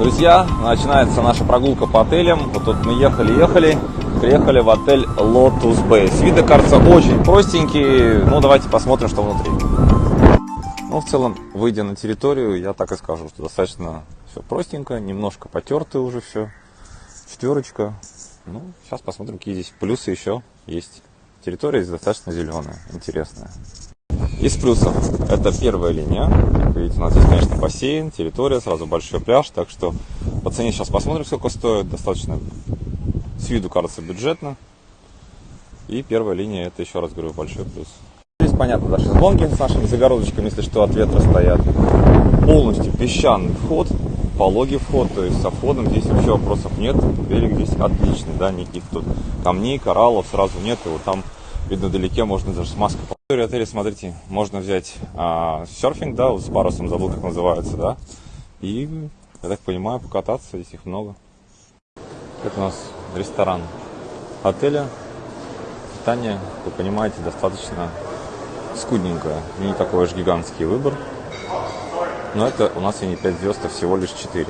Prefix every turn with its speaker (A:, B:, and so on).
A: Друзья, начинается наша прогулка по отелям. Вот тут мы ехали-ехали, приехали в отель Lotus Bay. С вида, кажется, очень простенький. Ну, давайте посмотрим, что внутри. Ну, в целом, выйдя на территорию, я так и скажу, что достаточно все простенько, немножко потертое уже все. Четверочка. Ну, сейчас посмотрим, какие здесь плюсы еще есть. Территория здесь достаточно зеленая, интересная. Из плюсов это первая линия. Как видите, у нас здесь, конечно, бассейн, территория, сразу большой пляж. Так что по цене сейчас посмотрим, сколько стоит. Достаточно с виду кажется бюджетно. И первая линия, это еще раз говорю, большой плюс. Здесь, понятно, да, шезлонги с нашими загородочками, если что, от ветра стоят. Полностью песчаный вход, пологий вход, то есть со входом здесь вообще вопросов нет. Берег здесь отличный, да, никаких тут камней, кораллов сразу нет. И вот там видно вдалеке, можно даже с в отеле, смотрите, можно взять а, серфинг, да, с парусом, забыл, как называется, да, и, я так понимаю, покататься, здесь их много. Это у нас ресторан отеля. Питание, вы понимаете, достаточно скудненькое, не такой уж гигантский выбор. Но это у нас и не 5 звезд, а всего лишь 4.